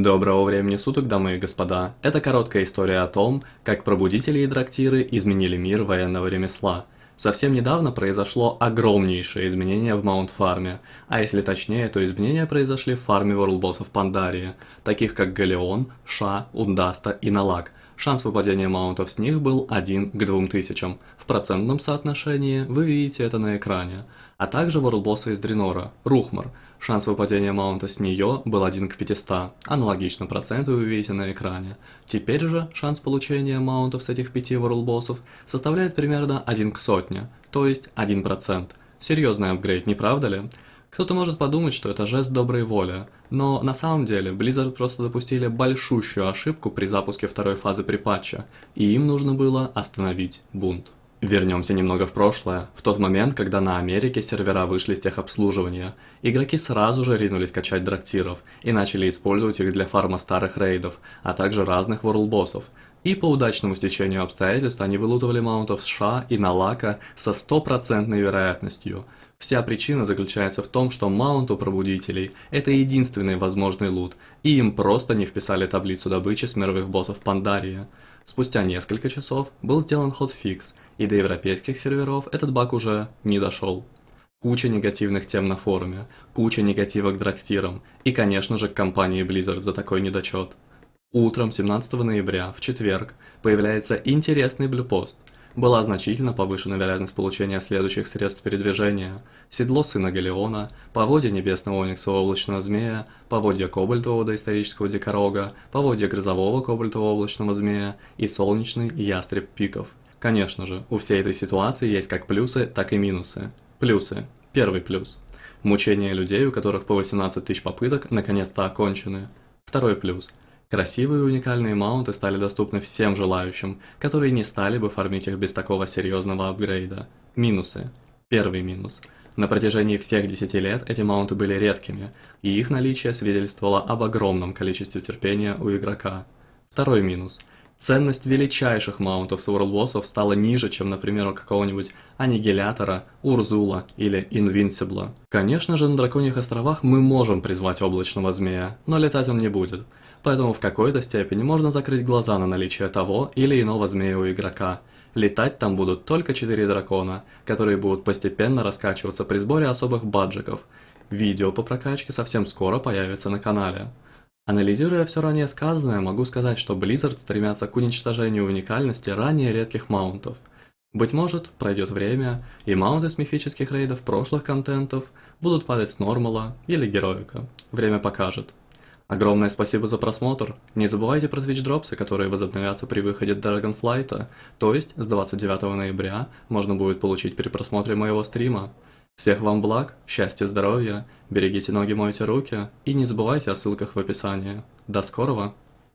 Доброго времени суток, дамы и господа. Это короткая история о том, как пробудители и драктиры изменили мир военного ремесла. Совсем недавно произошло огромнейшее изменение в Маунт-фарме, а если точнее, то изменения произошли в фарме ворлбоссов Пандарии, таких как Галеон, Ша, Ундаста и Налак. Шанс выпадения маунтов с них был 1 к 2000. В процентном соотношении вы видите это на экране. А также ворлбосса из Дренора, Рухмар – Шанс выпадения маунта с нее был 1 к 500, аналогично проценты вы видите на экране. Теперь же шанс получения маунтов с этих пяти ворлбоссов составляет примерно 1 к сотне, то есть 1%. Серьезный апгрейд, не правда ли? Кто-то может подумать, что это жест доброй воли, но на самом деле Blizzard просто допустили большущую ошибку при запуске второй фазы припатча, и им нужно было остановить бунт. Вернемся немного в прошлое, в тот момент, когда на Америке сервера вышли с техобслуживания. Игроки сразу же ринулись качать драктиров и начали использовать их для фарма старых рейдов, а также разных ворлбоссов. И по удачному стечению обстоятельств они вылутывали маунтов США и Налака со стопроцентной вероятностью. Вся причина заключается в том, что маунт у пробудителей – это единственный возможный лут, и им просто не вписали таблицу добычи с мировых боссов Пандарии. Спустя несколько часов был сделан хотфикс, и до европейских серверов этот баг уже не дошел. Куча негативных тем на форуме, куча негатива к драктирам и, конечно же, к компании Blizzard за такой недочет. Утром 17 ноября, в четверг, появляется интересный блюпост – была значительно повышена вероятность получения следующих средств передвижения. Седло Сына Галеона, поводья Небесного Ониксового Облачного Змея, поводья Кобальтового Доисторического Дикорога, поводья Грозового Кобальтового Облачного Змея и Солнечный Ястреб Пиков. Конечно же, у всей этой ситуации есть как плюсы, так и минусы. Плюсы. Первый плюс. Мучения людей, у которых по 18 тысяч попыток, наконец-то окончены. Второй плюс. Красивые и уникальные маунты стали доступны всем желающим, которые не стали бы фармить их без такого серьезного апгрейда. Минусы. Первый минус. На протяжении всех 10 лет эти маунты были редкими, и их наличие свидетельствовало об огромном количестве терпения у игрока. Второй минус. Ценность величайших маунтов с World стала ниже, чем, например, у какого-нибудь Аннигилятора, Урзула или Инвинсибла. Конечно же, на Драконьих островах мы можем призвать Облачного Змея, но летать он не будет – поэтому в какой-то степени можно закрыть глаза на наличие того или иного змея у игрока. Летать там будут только четыре дракона, которые будут постепенно раскачиваться при сборе особых баджиков. Видео по прокачке совсем скоро появится на канале. Анализируя все ранее сказанное, могу сказать, что Blizzard стремятся к уничтожению уникальности ранее редких маунтов. Быть может, пройдет время, и маунты с мифических рейдов прошлых контентов будут падать с нормала или героика. Время покажет. Огромное спасибо за просмотр. Не забывайте про Twitch дропсы, которые возобновятся при выходе Dragonflight, то есть с 29 ноября можно будет получить при просмотре моего стрима. Всех вам благ, счастья, здоровья, берегите ноги, мойте руки и не забывайте о ссылках в описании. До скорого!